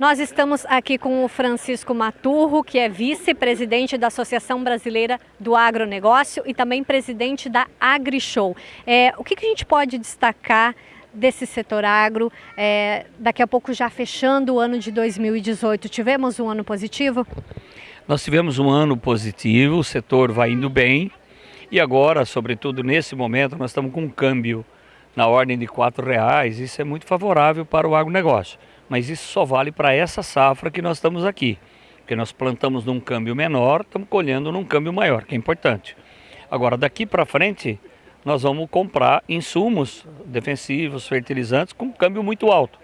Nós estamos aqui com o Francisco Maturro, que é vice-presidente da Associação Brasileira do Agronegócio e também presidente da AgriShow. É, o que, que a gente pode destacar desse setor agro, é, daqui a pouco já fechando o ano de 2018, tivemos um ano positivo? Nós tivemos um ano positivo, o setor vai indo bem e agora, sobretudo nesse momento, nós estamos com um câmbio na ordem de R$ reais. Isso é muito favorável para o agronegócio mas isso só vale para essa safra que nós estamos aqui. Porque nós plantamos num câmbio menor, estamos colhendo num câmbio maior, que é importante. Agora, daqui para frente, nós vamos comprar insumos defensivos, fertilizantes, com câmbio muito alto.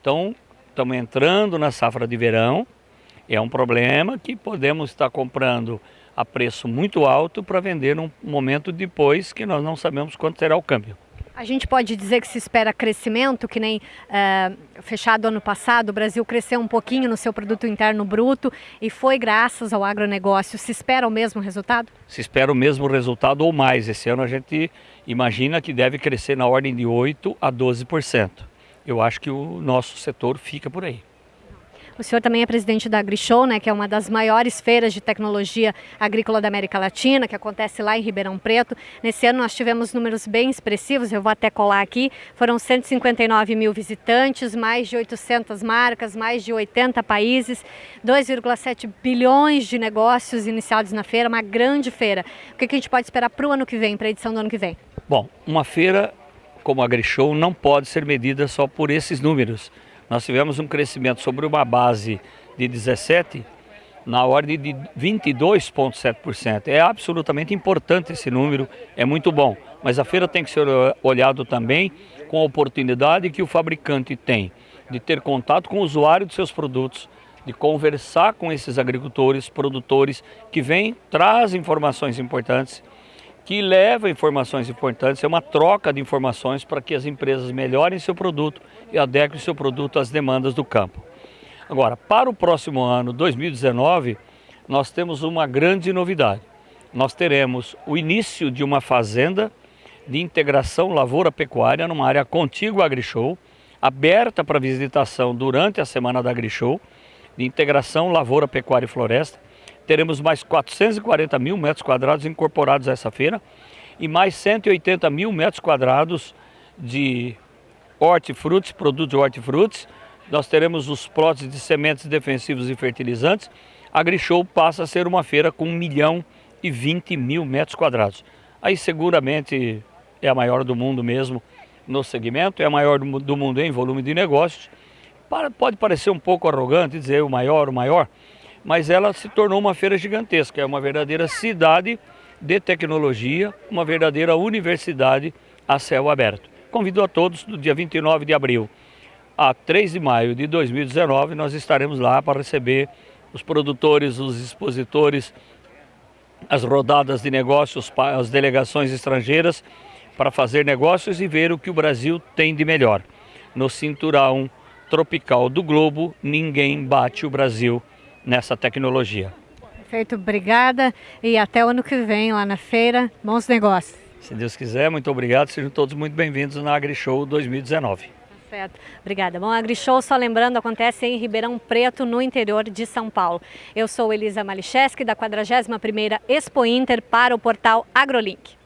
Então, estamos entrando na safra de verão, é um problema que podemos estar comprando a preço muito alto para vender num momento depois que nós não sabemos quanto será o câmbio. A gente pode dizer que se espera crescimento, que nem é, fechado ano passado, o Brasil cresceu um pouquinho no seu produto interno bruto e foi graças ao agronegócio. Se espera o mesmo resultado? Se espera o mesmo resultado ou mais. Esse ano a gente imagina que deve crescer na ordem de 8 a 12%. Eu acho que o nosso setor fica por aí. O senhor também é presidente da AgriShow, né, que é uma das maiores feiras de tecnologia agrícola da América Latina, que acontece lá em Ribeirão Preto. Nesse ano nós tivemos números bem expressivos, eu vou até colar aqui. Foram 159 mil visitantes, mais de 800 marcas, mais de 80 países, 2,7 bilhões de negócios iniciados na feira, uma grande feira. O que a gente pode esperar para o ano que vem, para a edição do ano que vem? Bom, uma feira como a AgriShow não pode ser medida só por esses números. Nós tivemos um crescimento sobre uma base de 17 na ordem de 22,7%. É absolutamente importante esse número, é muito bom. Mas a feira tem que ser olhado também com a oportunidade que o fabricante tem de ter contato com o usuário de seus produtos, de conversar com esses agricultores, produtores que vêm, trazem informações importantes que leva informações importantes, é uma troca de informações para que as empresas melhorem seu produto e adequem seu produto às demandas do campo. Agora, para o próximo ano, 2019, nós temos uma grande novidade. Nós teremos o início de uma fazenda de integração lavoura-pecuária numa área contígua à AgriShow, aberta para visitação durante a semana da AgriShow, de integração lavoura, pecuária e floresta, teremos mais 440 mil metros quadrados incorporados a essa feira e mais 180 mil metros quadrados de hortifrutis, produtos de hortifrutis. Nós teremos os plots de sementes defensivos e fertilizantes. A AgriShow passa a ser uma feira com 1 milhão e 20 mil metros quadrados. Aí seguramente é a maior do mundo mesmo no segmento, é a maior do mundo em volume de negócios. Pode parecer um pouco arrogante dizer o maior, o maior, mas ela se tornou uma feira gigantesca, é uma verdadeira cidade de tecnologia, uma verdadeira universidade a céu aberto. Convido a todos, do dia 29 de abril a 3 de maio de 2019, nós estaremos lá para receber os produtores, os expositores, as rodadas de negócios, as delegações estrangeiras, para fazer negócios e ver o que o Brasil tem de melhor. No cinturão tropical do globo, ninguém bate o Brasil nessa tecnologia. Perfeito, obrigada e até o ano que vem lá na feira. Bons negócios. Se Deus quiser, muito obrigado. Sejam todos muito bem-vindos na AgriShow 2019. Tá certo, obrigada. Bom, a AgriShow, só lembrando, acontece em Ribeirão Preto, no interior de São Paulo. Eu sou Elisa Malicheski, da 41ª Expo Inter, para o portal AgroLink.